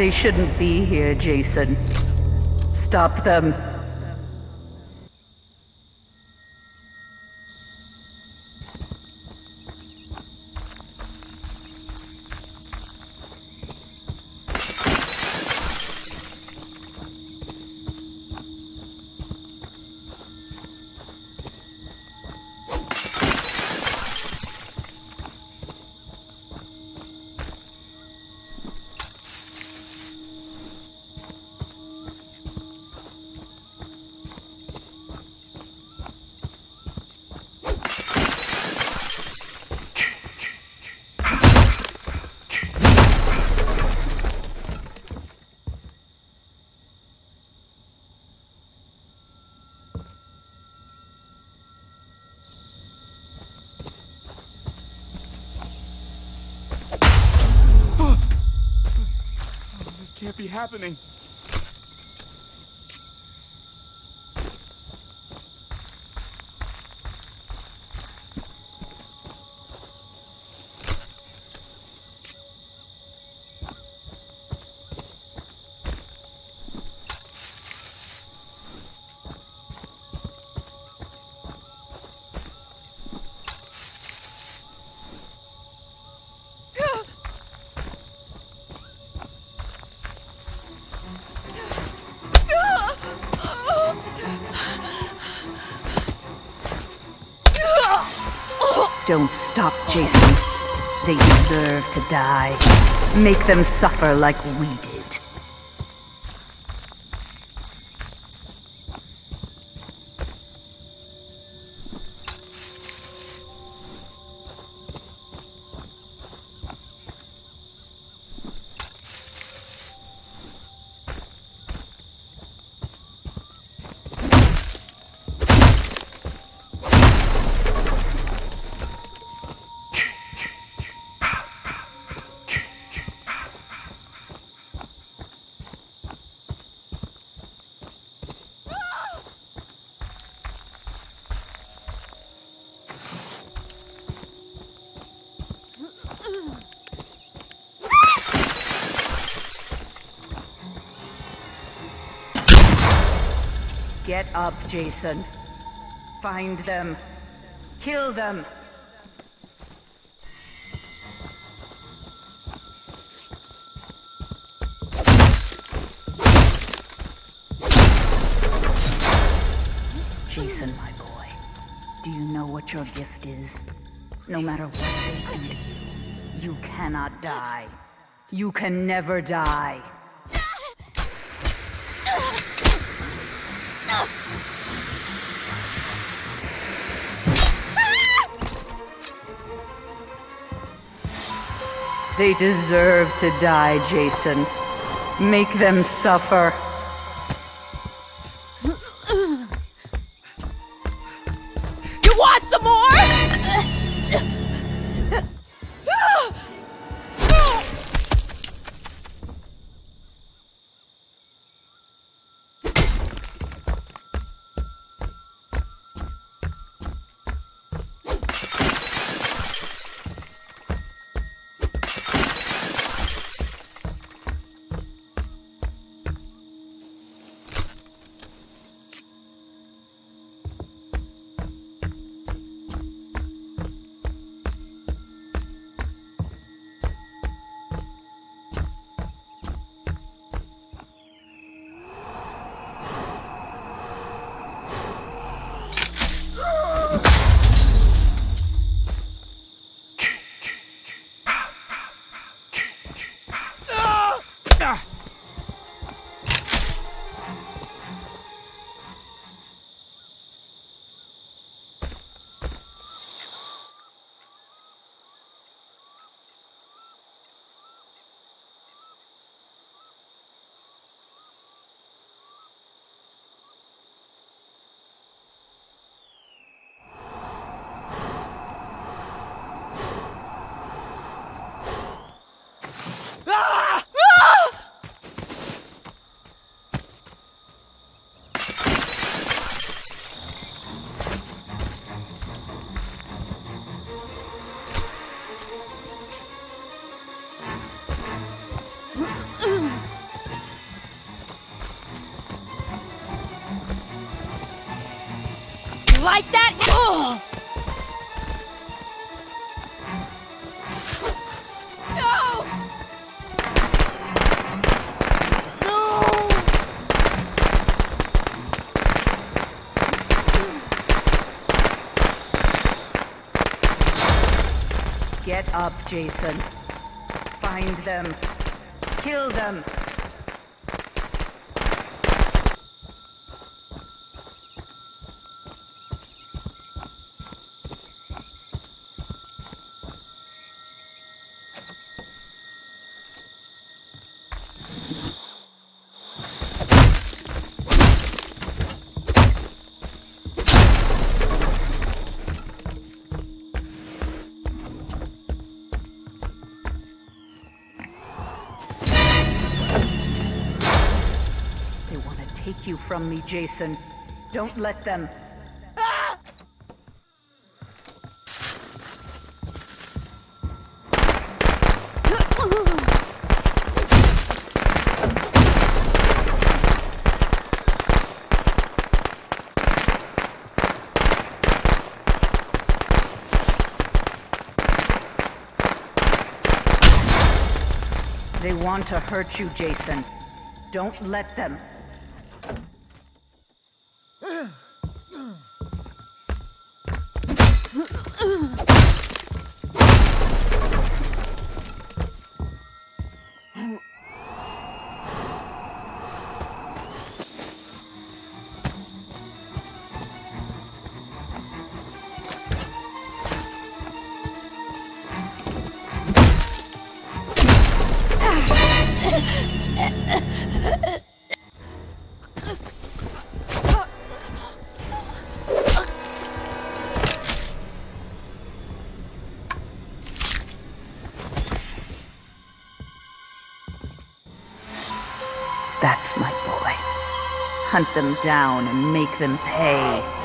They shouldn't be here, Jason. Stop them. Can't be happening. Stop, Jason. They deserve to die. Make them suffer like we did. Get up, Jason. Find them. Kill them. Jason, my boy, do you know what your gift is? No matter what they do to you, you cannot die. You can never die. They deserve to die, Jason. Make them suffer. Up, Jason. Find them. Kill them. Take you from me, Jason. Don't let them. They want to hurt you, Jason. Don't let them. That's my boy. Hunt them down and make them pay.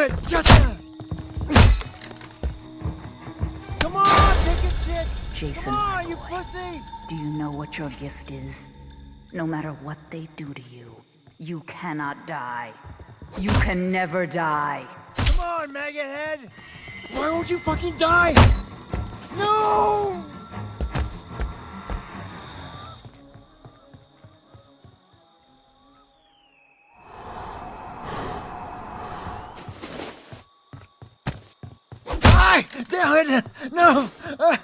Damn it! Come on, take it, shit! Jason, Come on, you pussy! Do you know what your gift is? No matter what they do to you, you cannot die. You can never die. Come on, maggot head! Why won't you fucking die? No! Die! Damn it! No! Uh,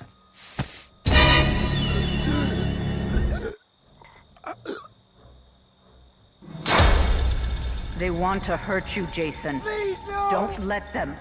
They want to hurt you, Jason. please, no! Don't let them.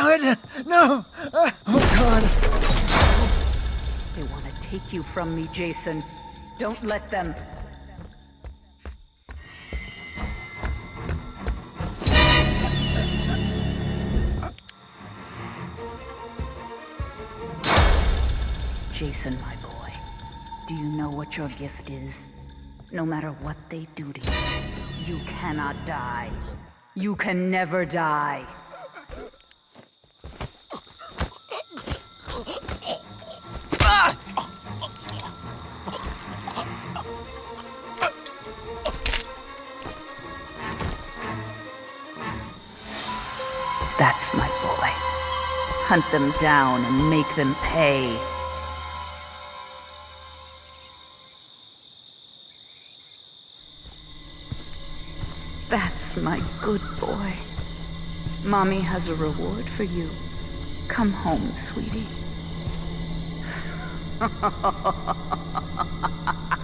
It! No! Uh, oh, God. They want to take you from me, Jason. Don't let them. Jason, my boy, do you know what your gift is? No matter what they do to you, you cannot die. You can never die. That's my boy. Hunt them down and make them pay. That's my good boy. Mommy has a reward for you. Come home, sweetie.